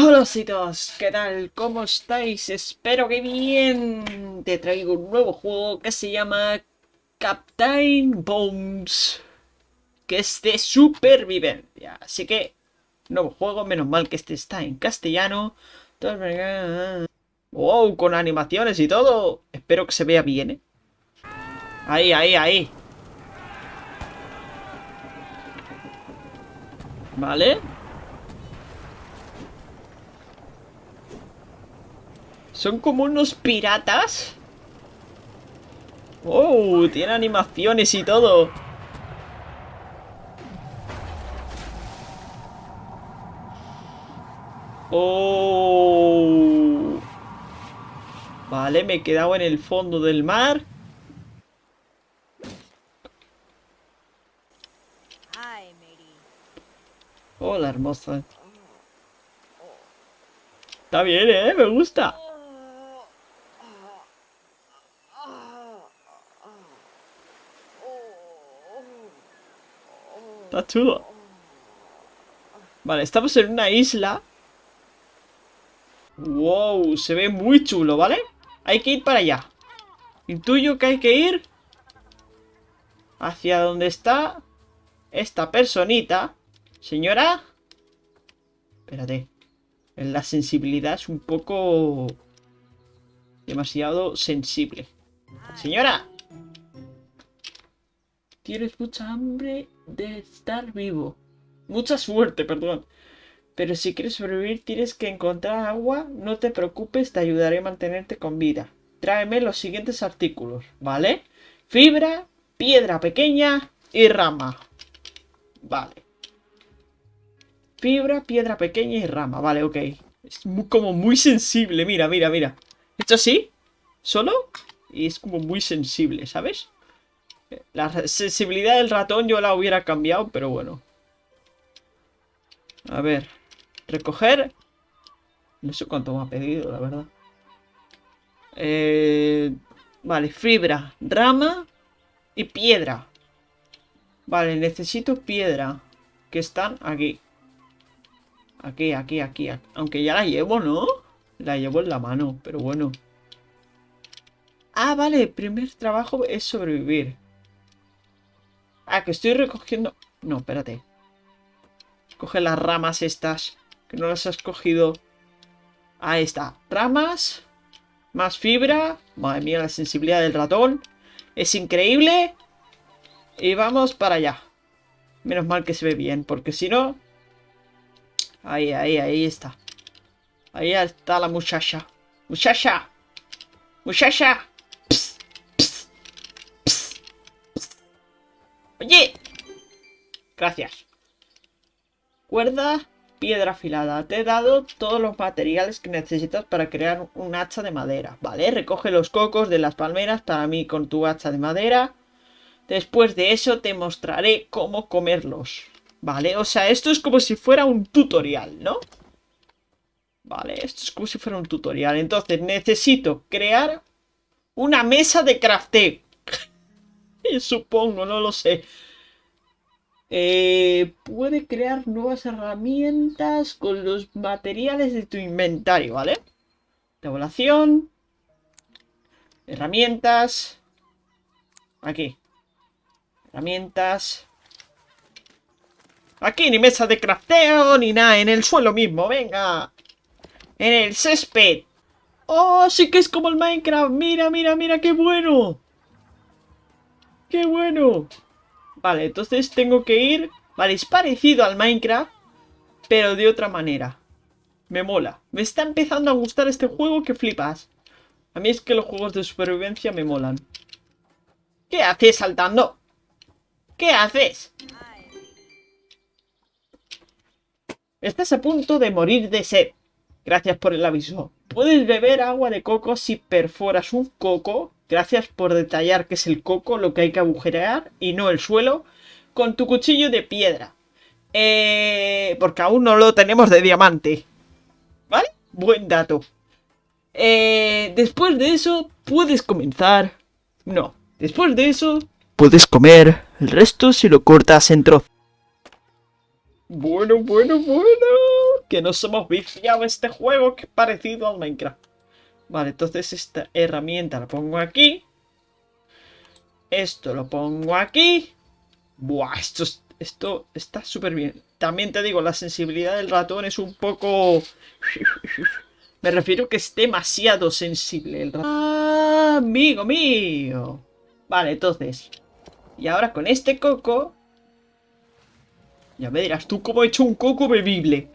Hola citos, ¿qué tal? ¿Cómo estáis? Espero que bien. Te traigo un nuevo juego que se llama Captain Bones, que es de supervivencia. Así que, nuevo juego, menos mal que este está en castellano. Wow, con animaciones y todo. Espero que se vea bien, ¿eh? Ahí, ahí, ahí. Vale. Son como unos piratas. Oh, tiene animaciones y todo. Oh. Vale, me he quedado en el fondo del mar. Hola, hermosa. Está bien, ¿eh? Me gusta. Está chulo. Vale, estamos en una isla. Wow, se ve muy chulo, ¿vale? Hay que ir para allá. Intuyo que hay que ir hacia donde está esta personita. Señora. Espérate. La sensibilidad es un poco... Demasiado sensible. Señora. Tienes mucha hambre de estar vivo. Mucha suerte, perdón. Pero si quieres sobrevivir tienes que encontrar agua. No te preocupes, te ayudaré a mantenerte con vida. Tráeme los siguientes artículos, ¿vale? Fibra, piedra pequeña y rama. Vale. Fibra, piedra pequeña y rama. Vale, ok. Es como muy sensible. Mira, mira, mira. Esto sí, solo. Y es como muy sensible, ¿sabes? La sensibilidad del ratón yo la hubiera cambiado, pero bueno. A ver. Recoger. No sé cuánto me ha pedido, la verdad. Eh, vale, fibra, rama y piedra. Vale, necesito piedra. Que están aquí. Aquí, aquí, aquí. Aunque ya la llevo, ¿no? La llevo en la mano, pero bueno. Ah, vale, primer trabajo es sobrevivir. Ah, que estoy recogiendo... No, espérate. Coge las ramas estas. Que no las has cogido. Ahí está. Ramas. Más fibra. Madre mía, la sensibilidad del ratón. Es increíble. Y vamos para allá. Menos mal que se ve bien, porque si no... Ahí, ahí, ahí está. Ahí está la muchacha. ¡Muchacha! ¡Muchacha! ¡Oye! Gracias. Cuerda, piedra afilada. Te he dado todos los materiales que necesitas para crear un hacha de madera. Vale, recoge los cocos de las palmeras para mí con tu hacha de madera. Después de eso te mostraré cómo comerlos. Vale, o sea, esto es como si fuera un tutorial, ¿no? Vale, esto es como si fuera un tutorial. Entonces necesito crear una mesa de crafteo. Supongo, no lo sé. Eh, puede crear nuevas herramientas con los materiales de tu inventario, ¿vale? Tabulación. Herramientas. Aquí. Herramientas. Aquí ni mesa de crafteo ni nada. En el suelo mismo, venga. En el césped. ¡Oh, sí que es como el Minecraft! ¡Mira, mira, mira, qué bueno! ¡Qué bueno! Vale, entonces tengo que ir... Vale, es parecido al Minecraft, pero de otra manera. Me mola. Me está empezando a gustar este juego que flipas. A mí es que los juegos de supervivencia me molan. ¿Qué haces saltando? ¿Qué haces? Estás a punto de morir de sed. Gracias por el aviso. Puedes beber agua de coco si perforas un coco Gracias por detallar que es el coco lo que hay que agujerear y no el suelo con tu cuchillo de piedra. Eh, porque aún no lo tenemos de diamante. ¿Vale? Buen dato. Eh, después de eso puedes comenzar... No, después de eso puedes comer el resto si lo cortas en trozos. Bueno, bueno, bueno. que nos hemos viciado este juego que es parecido al Minecraft. Vale, entonces esta herramienta la pongo aquí. Esto lo pongo aquí. Buah, esto, esto está súper bien. También te digo, la sensibilidad del ratón es un poco... Me refiero que es demasiado sensible el ratón. ¡Ah, amigo mío! Vale, entonces... Y ahora con este coco... Ya me dirás tú cómo he hecho un coco bebible.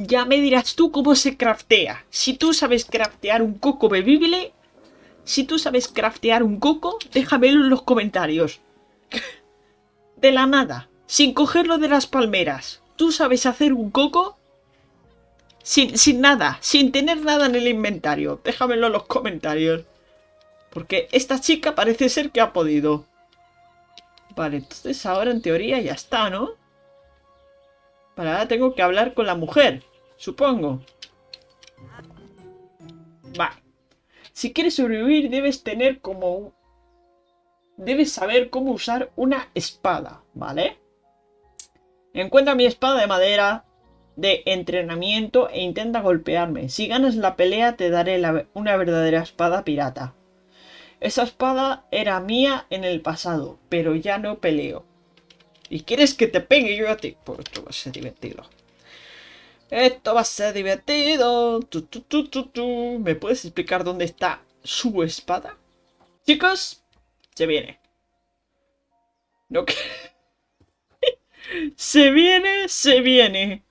Ya me dirás tú cómo se craftea. Si tú sabes craftear un coco bebible... Si tú sabes craftear un coco, déjamelo en los comentarios. De la nada, sin cogerlo de las palmeras. ¿Tú sabes hacer un coco? Sin, sin nada, sin tener nada en el inventario. Déjamelo en los comentarios. Porque esta chica parece ser que ha podido. Vale, entonces ahora en teoría ya está, ¿no? Vale, ahora tengo que hablar con la mujer, supongo. Vale. Si quieres sobrevivir debes tener como... Debes saber cómo usar una espada, ¿vale? Encuentra mi espada de madera, de entrenamiento e intenta golpearme. Si ganas la pelea te daré una verdadera espada pirata. Esa espada era mía en el pasado, pero ya no peleo. ¿Y quieres que te pegue yo a ti? Pues esto va a ser divertido. Esto va a ser divertido. ¿Me puedes explicar dónde está su espada? Chicos, se viene. No que... se viene, se viene.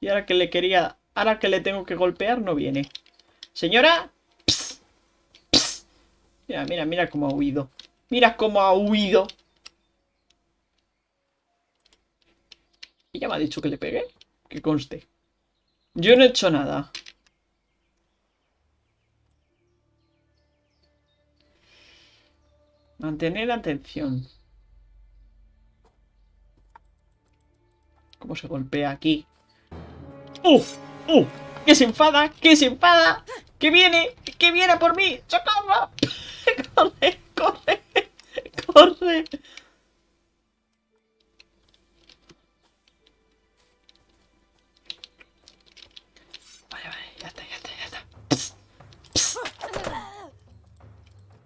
Y ahora que le quería... Ahora que le tengo que golpear, no viene. Señora... Mira, mira, mira cómo ha huido. Mira cómo ha huido. ¿Y ya me ha dicho que le pegué? Que conste. Yo no he hecho nada. Mantener atención. ¿Cómo se golpea aquí? ¡Uh! ¡Uh! ¡Que se enfada! ¡Que se enfada! ¡Que viene! ¡Que viene por mí! ¡Socorro! ¡Corre! ¡Corre! ¡Corre!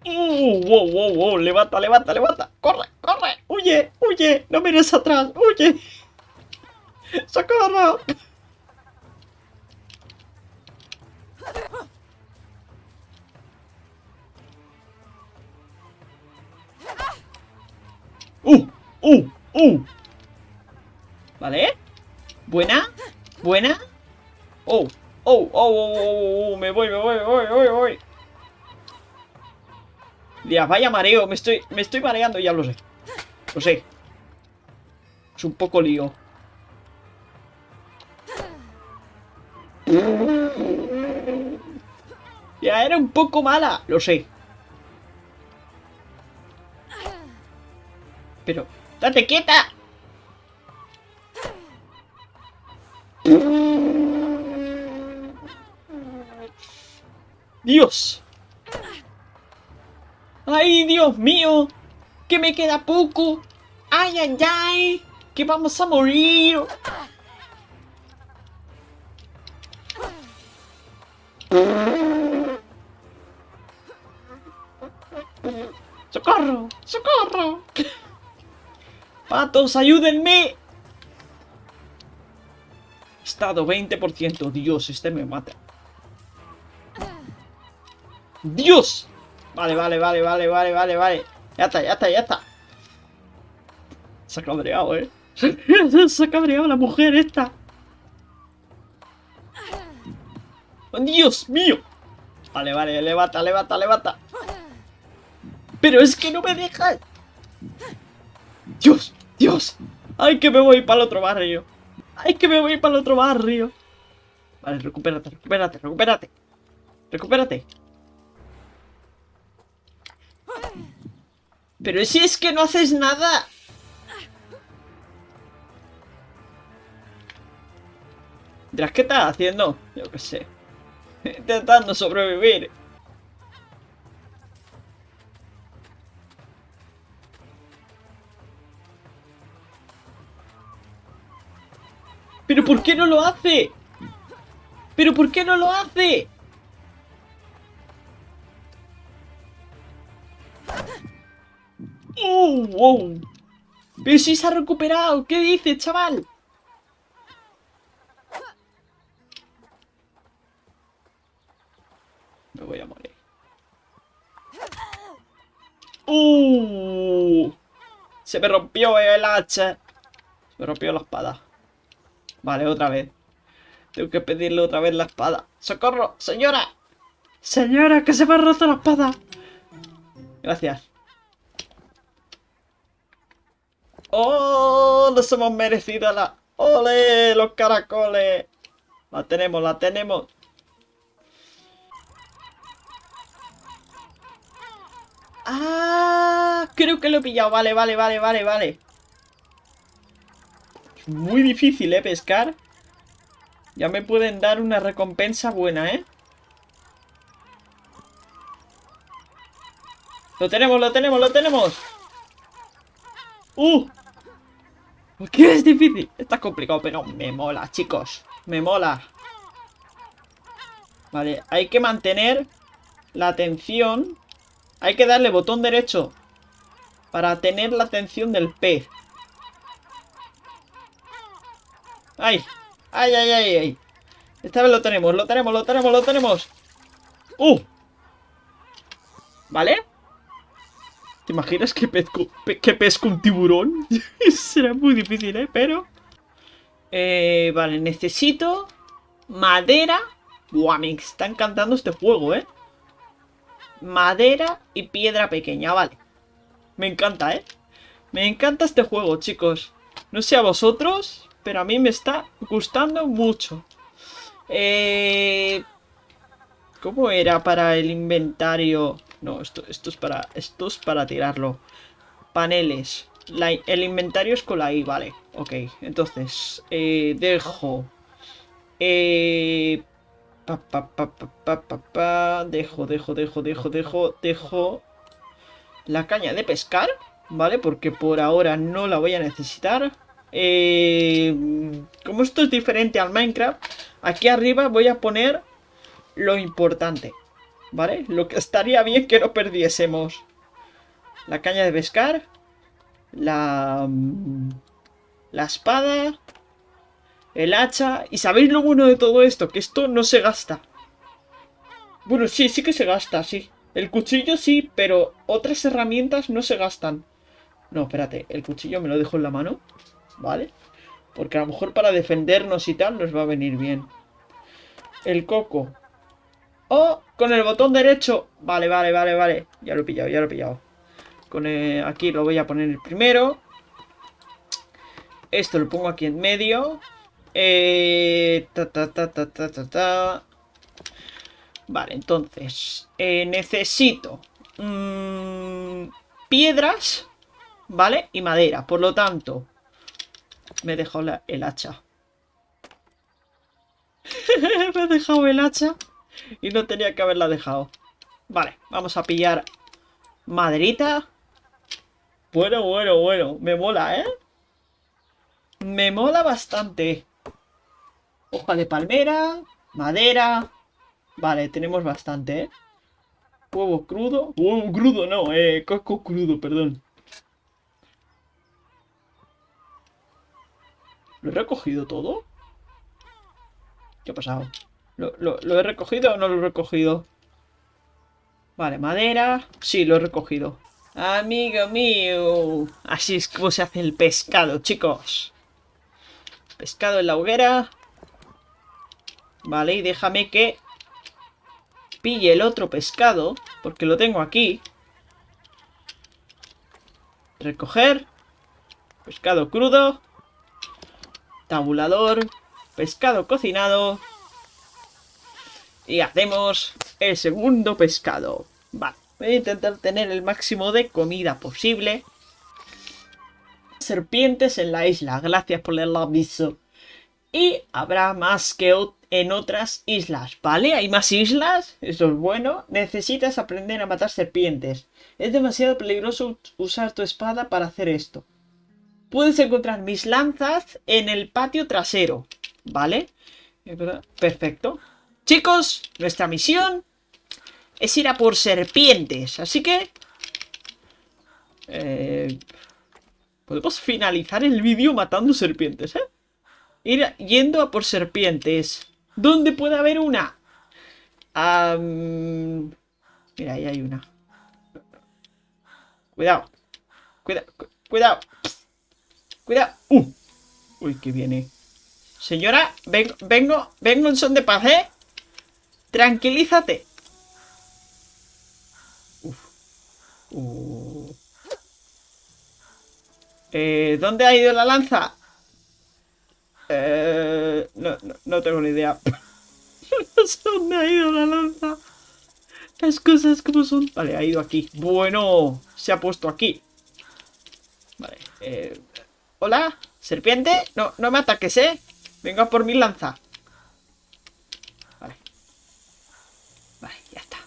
¡Uh! ¡Wow, wow, wow! ¡Levanta, levanta, levanta! ¡Corre, corre! ¡Huye, huye! ¡No mires atrás! ¡Huye! ¡Socorro! ¡Uh! ¡Uh! ¡Uh! ¿Vale? ¿Buena? ¿Buena? ¡Oh! ¡Oh! ¡Oh! ¡Oh! ¡Oh! ¡Me voy, me voy, me voy, me voy, me voy! Dios, vaya mareo, me estoy, me estoy mareando, ya lo sé. Lo sé. Es un poco lío. Ya era un poco mala, lo sé. Pero, ¡date quieta! ¡Dios! ¡Ay, Dios mío! ¡Que me queda poco! ¡Ay, ay, ay! ¡Que vamos a morir! ¡Socorro! ¡Socorro! ¡Patos, ayúdenme! Estado 20%. Dios, este me mata. ¡Dios! Vale, vale, vale, vale, vale, vale, vale. Ya está, ya está, ya está. Se ha cabreado, ¿eh? Se ha cabreado la mujer esta. ¡Oh, ¡Dios mío! Vale, vale, levanta, levanta, levanta. Pero es que no me deja. Dios, Dios. Ay, que me voy para el otro barrio. Ay, que me voy para el otro barrio. Vale, recupérate, recupérate, recupérate. Recupérate. Pero si es que no haces nada. Dirás, ¿qué estás haciendo? Yo qué sé. Intentando sobrevivir. Pero ¿Pero por qué no lo hace? ¿Pero por qué no lo hace? ¡Oh! ¡Wow! ¡Pero si se ha recuperado! ¿Qué dice, chaval? Me voy a morir. ¡Uh! Se me rompió el hacha. Se me rompió la espada. Vale, otra vez. Tengo que pedirle otra vez la espada. ¡Socorro! ¡Señora! ¡Señora, que se me ha roto la espada! Gracias. ¡Oh! Nos hemos merecido la... ¡Ole! ¡Los caracoles! La tenemos, la tenemos. ¡Ah! Creo que lo he pillado. Vale, vale, vale, vale, vale. Es muy difícil, ¿eh? Pescar. Ya me pueden dar una recompensa buena, ¿eh? Lo tenemos, lo tenemos, lo tenemos. ¡Uh! ¿Por qué es difícil? Está complicado, pero me mola, chicos. Me mola. Vale, hay que mantener la atención. Hay que darle botón derecho para tener la atención del pez. ¡Ay! ¡Ay, ay, ay, ay! Esta vez lo tenemos, lo tenemos, lo tenemos, lo tenemos. ¡Uh! ¿Vale? ¿Te imaginas que pesco, que pesco un tiburón? Será muy difícil, ¿eh? Pero... Eh, vale, necesito madera. Buah, me está encantando este juego, ¿eh? Madera y piedra pequeña, vale. Me encanta, ¿eh? Me encanta este juego, chicos. No sé a vosotros, pero a mí me está gustando mucho. Eh... ¿Cómo era para el inventario? No, esto, esto, es, para, esto es para tirarlo. Paneles. el inventario es con la I, vale. Ok, entonces, eh, dejo... Eh, pa, pa, pa, dejo, dejo, dejo, dejo, dejo, dejo... La caña de pescar, ¿vale? Porque por ahora no la voy a necesitar. Eh, como esto es diferente al Minecraft, aquí arriba voy a poner lo importante. ¿Vale? Lo que estaría bien que no perdiésemos. La caña de pescar. La... Mm, la espada. El hacha. ¿Y sabéis lo bueno de todo esto? Que esto no se gasta. Bueno, sí, sí que se gasta, sí. El cuchillo sí, pero otras herramientas no se gastan. No, espérate, el cuchillo me lo dejo en la mano. ¿Vale? Porque a lo mejor para defendernos y tal nos va a venir bien. El coco. O con el botón derecho. Vale, vale, vale, vale. Ya lo he pillado, ya lo he pillado. Con aquí lo voy a poner el primero. Esto lo pongo aquí en medio. Eh, ta, ta, ta, ta, ta, ta, ta. Vale, entonces. Eh, necesito. Mmm, piedras. ¿Vale? Y madera. Por lo tanto. Me he dejado el hacha. me he dejado el hacha. Y no tenía que haberla dejado. Vale, vamos a pillar maderita. Bueno, bueno, bueno. Me mola, ¿eh? Me mola bastante. Hoja de palmera, madera. Vale, tenemos bastante, ¿eh? Huevo crudo. Huevo crudo, no, eh. Coco crudo, perdón. ¿Lo he recogido todo? ¿Qué ha pasado? ¿Lo, he recogido o no lo he recogido? Vale, madera. Sí, lo he recogido. Amigo mío. Así es como se hace el pescado, chicos. Pescado en la hoguera. Vale, y déjame que pille el otro pescado. Porque lo tengo aquí. Recoger. Pescado crudo. Tabulador. Pescado cocinado. Y hacemos el segundo pescado. Vale, voy a intentar tener el máximo de comida posible. Serpientes en la isla, gracias por el aviso. Y habrá más que en otras islas, ¿vale? Hay más islas, eso es bueno. Necesitas aprender a matar serpientes. Es demasiado peligroso usar tu espada para hacer esto. Puedes encontrar mis lanzas en el patio trasero. ¿vale? Perfecto. Chicos, nuestra misión es ir a por serpientes, así que... Eh, podemos finalizar el vídeo matando serpientes, ¿eh? Ir yendo a por serpientes. ¿Dónde puede haber una? Mira, ahí hay una. Cuidado. Cuidado. Cuidado. Cuidado. Uh. Uy, que viene. Señora, vengo, vengo, vengo en son de paz, ¿eh? Tranquilízate. Uf. Uh. Eh, ¿Dónde ha ido la lanza? Eh, no, no, tengo ni idea. no sé dónde ha ido la lanza. Las cosas como son. Vale, ha ido aquí. Bueno, se ha puesto aquí. Vale. Eh, Hola, serpiente. No, no me ataques, ¿eh? Venga por mi lanza. Vale. Vale, ya está.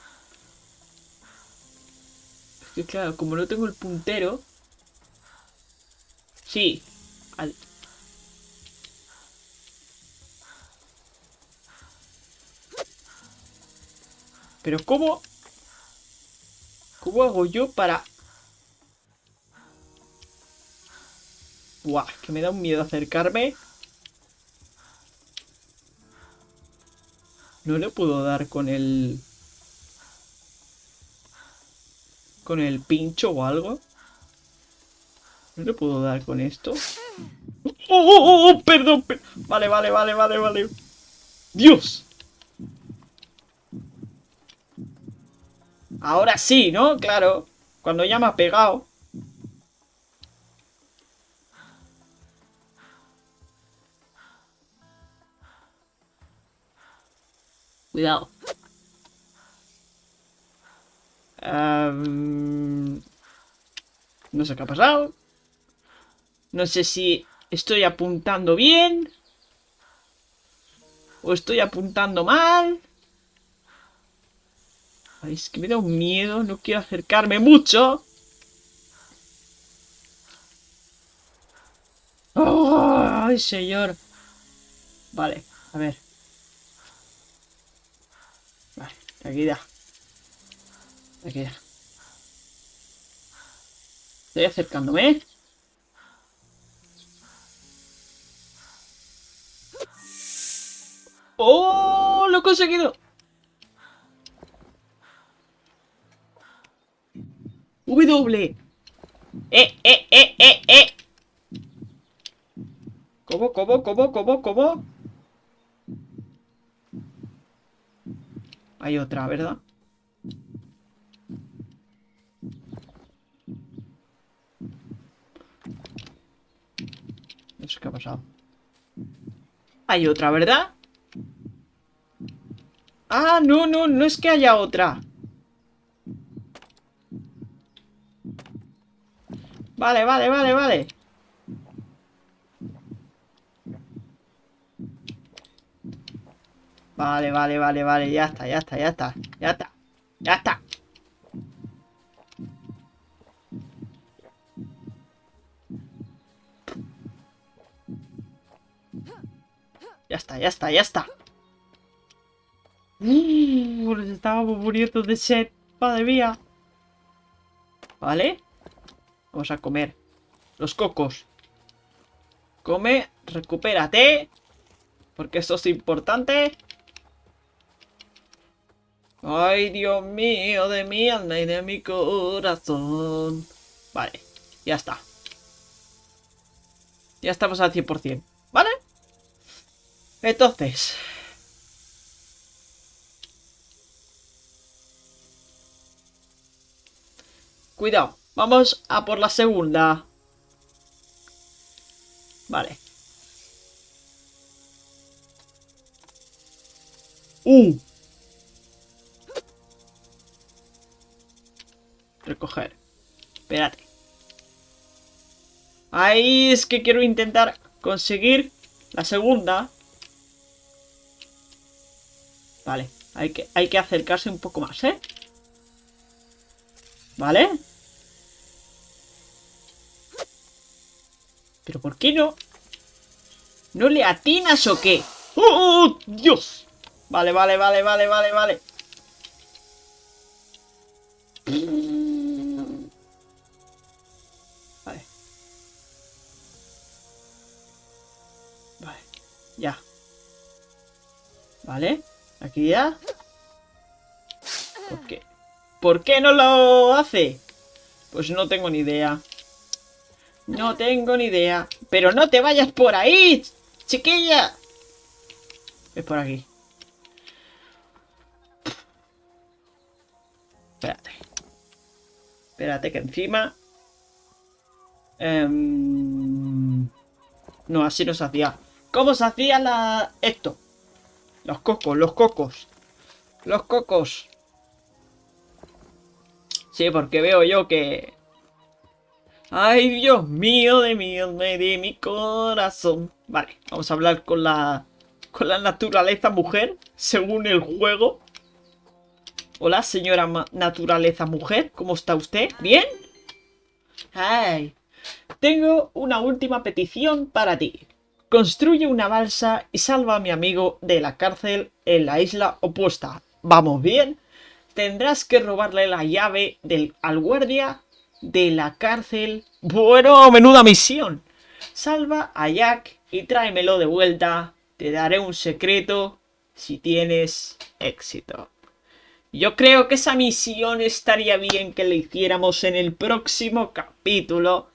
Que claro, como no tengo el puntero... Sí. Pero ¿cómo? ¿Cómo hago yo para Buah, que me da un miedo acercarme. No le puedo dar con el... Con el pincho o algo. No le puedo dar con esto. ¡Oh, oh, oh! oh perdón, Vale, vale, vale, vale, vale. ¡Dios! Ahora sí, ¿no? Claro. Cuando ya me ha pegado. Cuidado. No sé qué ha pasado. No sé si estoy apuntando bien. O estoy apuntando mal. es que me da un miedo. No quiero acercarme mucho. ¡Ay, señor! Vale, a ver. Tranquilidad. Tranquilidad. Estoy acercándome. ¡Oh! ¡Lo he conseguido! W. ¡Eh, eh, eh, eh, eh! ¿Cómo, cómo, cómo, cómo, cómo? Hay otra, ¿verdad? Qué ha pasado. Hay otra, ¿verdad? Ah, no, no, no es que haya otra. Vale, vale, vale, vale. Vale, vale, vale, vale, ya está, ya está, ya está, ya está, ya está. Ya está, ya está, ya está. Uh, nos estábamos muriendo de sed. Madre mía. Vale. Vamos a comer. Los cocos. Come, recupérate. Porque esto es importante. Ay, Dios mío, de mi alma y de mi corazón. Vale, ya está. Ya estamos al 100%, ¿vale? Entonces... Cuidado, vamos a por la segunda. Vale. ¡Uh! Recoger. Espérate. Ahí es que quiero intentar conseguir la segunda. Vale, hay que, hay que acercarse un poco más, ¿eh? ¿Vale? ¿Pero por qué no? ¿No le atinas o qué? ¡Oh, Dios! Vale, vale, vale, vale, vale, vale. Vale. ¿Por qué? ¿Por qué no lo hace? Pues no tengo ni idea. No tengo ni idea. Pero no te vayas por ahí, chiquilla. Es por aquí. Espérate. Espérate que encima... Em, no, así no se hacía. ¿Cómo se hacía la... esto? Los cocos, los cocos. Los cocos. Sí, porque veo yo que... Ay, Dios mío de mí, me di mi corazón. Vale, vamos a hablar con la... Con la naturaleza mujer, según el juego. Hola, señora naturaleza mujer, ¿cómo está usted? ¿Bien? Ay, tengo una última petición para ti. Construye una balsa y salva a mi amigo de la cárcel en la isla opuesta. ¿Vamos bien? tendrás que robarle la llave del, al guardia de la cárcel. Bueno, menuda misión. Salva a Jack y tráemelo de vuelta. Te daré un secreto si tienes éxito. Yo creo que esa misión estaría bien que la hiciéramos en el próximo capítulo.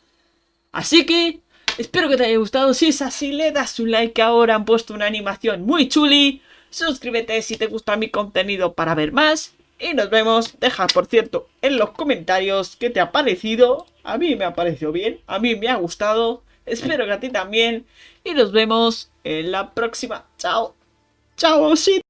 Así que, espero que te haya gustado. Si es así, le das un like ahora. Han puesto una animación muy chuli. Suscríbete si te gusta mi contenido para ver más. Y nos vemos. Deja, por cierto, en los comentarios qué te ha parecido. A mí me ha parecido bien. A mí me ha gustado. Espero que a ti también. Y nos vemos en la próxima. Chao. Chao, sí.